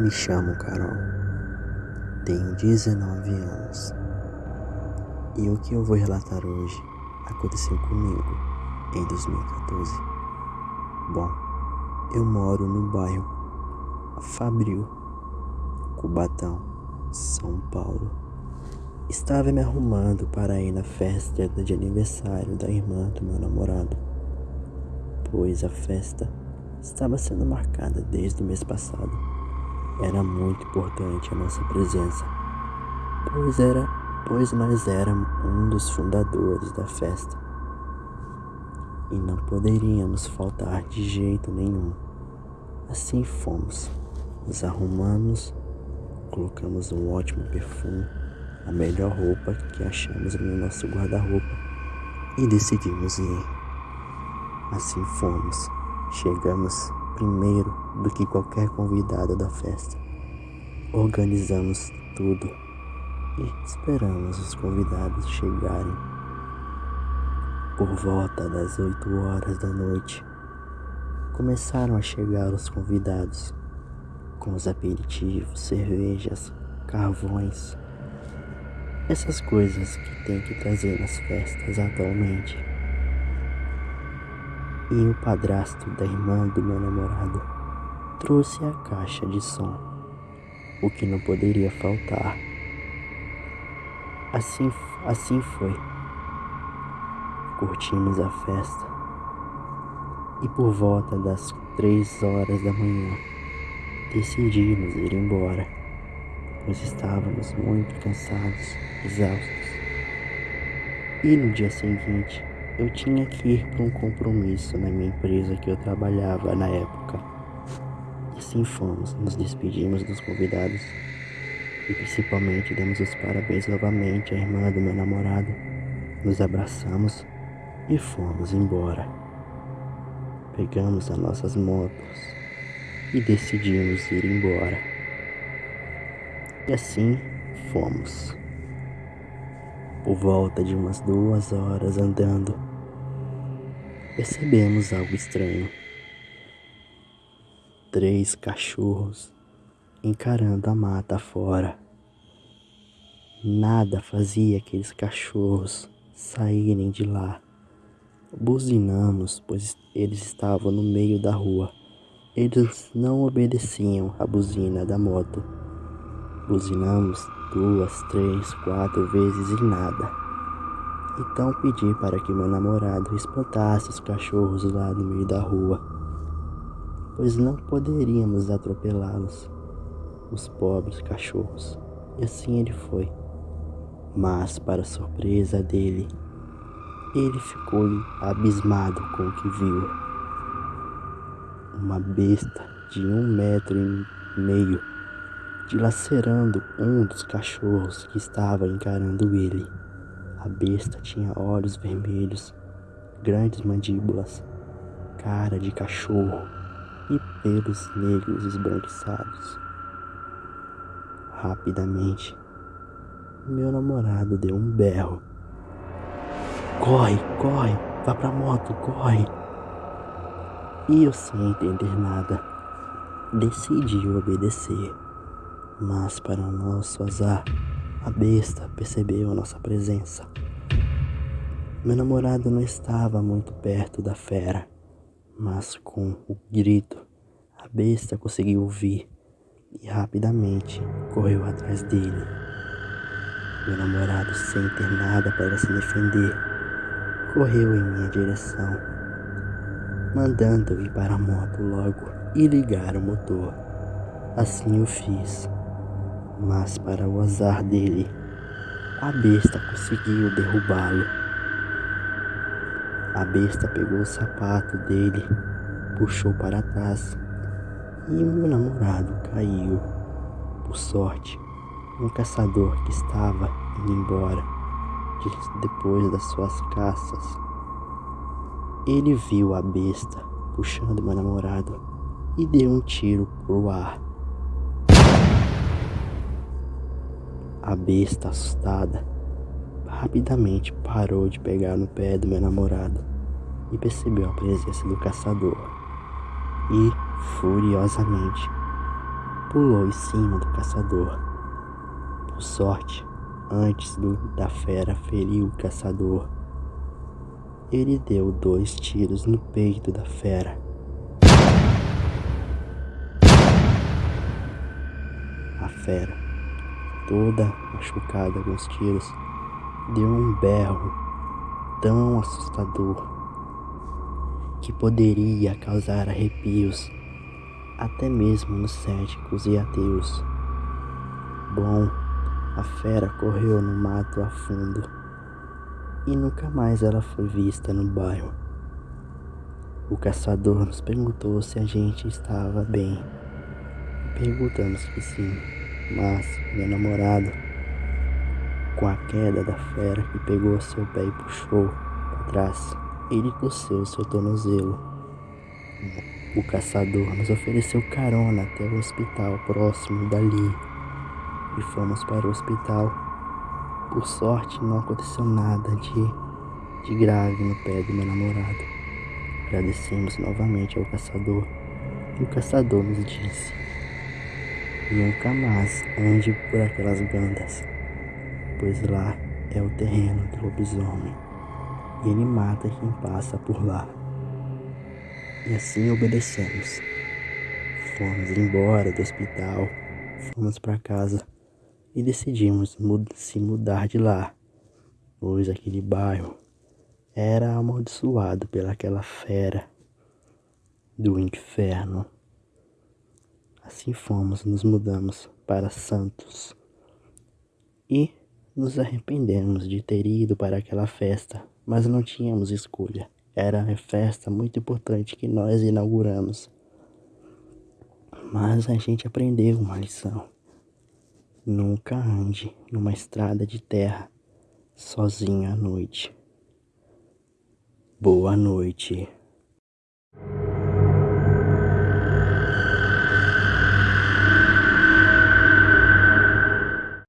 Me chamo Carol, tenho 19 anos e o que eu vou relatar hoje aconteceu comigo em 2014. Bom, eu moro no bairro Fabril, Cubatão, São Paulo. Estava me arrumando para ir na festa de aniversário da irmã do meu namorado, pois a festa estava sendo marcada desde o mês passado. Era muito importante a nossa presença, pois era, pois nós éramos um dos fundadores da festa e não poderíamos faltar de jeito nenhum. Assim fomos, nos arrumamos, colocamos um ótimo perfume, a melhor roupa que achamos no nosso guarda-roupa e decidimos ir. Assim fomos Chegamos primeiro do que qualquer convidado da festa. Organizamos tudo e esperamos os convidados chegarem. Por volta das 8 horas da noite, começaram a chegar os convidados com os aperitivos, cervejas, carvões, essas coisas que tem que trazer nas festas atualmente e o padrasto da irmã do meu namorado trouxe a caixa de som, o que não poderia faltar. Assim, assim foi. Curtimos a festa e por volta das três horas da manhã decidimos ir embora, pois estávamos muito cansados, exaustos. E no dia seguinte eu tinha que ir para um compromisso na minha empresa que eu trabalhava na época. Assim fomos, nos despedimos dos convidados e principalmente demos os parabéns novamente à irmã do meu namorado. Nos abraçamos e fomos embora. Pegamos as nossas motos e decidimos ir embora. E assim fomos. Por volta de umas duas horas andando, percebemos algo estranho. Três cachorros encarando a mata fora. Nada fazia aqueles cachorros saírem de lá. Buzinamos, pois eles estavam no meio da rua. Eles não obedeciam à buzina da moto. Buzinamos duas, três, quatro vezes e nada. Então pedi para que meu namorado espantasse os cachorros lá no meio da rua, pois não poderíamos atropelá-los, os pobres cachorros. E assim ele foi. Mas, para surpresa dele, ele ficou abismado com o que viu. Uma besta de um metro e meio dilacerando um dos cachorros que estava encarando ele. A besta tinha olhos vermelhos, grandes mandíbulas, cara de cachorro e pelos negros esbranquiçados. Rapidamente, meu namorado deu um berro. Corre, corre, vá pra moto, corre. E eu, sem entender nada, decidi obedecer. Mas, para nosso azar, a besta percebeu a nossa presença. Meu namorado não estava muito perto da fera, mas com o grito, a besta conseguiu ouvir e rapidamente correu atrás dele. Meu namorado, sem ter nada para se defender, correu em minha direção, mandando ir para a moto logo e ligar o motor. Assim eu fiz mas para o azar dele, a besta conseguiu derrubá-lo. A besta pegou o sapato dele, puxou para trás e o meu namorado caiu. Por sorte, um caçador que estava indo embora depois das suas caças. Ele viu a besta puxando meu namorado e deu um tiro pro ar. A besta, assustada, rapidamente parou de pegar no pé do meu namorado e percebeu a presença do caçador. E furiosamente, pulou em cima do caçador. Por sorte, antes do, da fera ferir o caçador, ele deu dois tiros no peito da fera. A fera, toda machucada com os tiros, deu um berro tão assustador que poderia causar arrepios até mesmo nos céticos e ateus. Bom, a fera correu no mato a fundo e nunca mais ela foi vista no bairro. O caçador nos perguntou se a gente estava bem. Perguntamos que sim, mas meu namorado, com a queda da fera que pegou seu pé e puxou para trás, ele coçou seu tornozelo. O caçador nos ofereceu carona até o hospital próximo dali e fomos para o hospital. Por sorte, não aconteceu nada de, de grave no pé do meu namorado. Agradecemos novamente ao caçador e o caçador nos disse: Nunca mais ande por aquelas gandas, pois lá é o terreno do lobisomem e ele mata quem passa por lá. E assim obedecemos. Fomos embora do hospital, fomos para casa e decidimos se mudar de lá, pois aquele bairro era amaldiçoado pelaquela fera do inferno. Assim fomos, nos mudamos para Santos e nos arrependemos de ter ido para aquela festa, mas não tínhamos escolha. Era uma festa muito importante que nós inauguramos. Mas a gente aprendeu uma lição. Nunca ande numa estrada de terra sozinho à noite. Boa noite.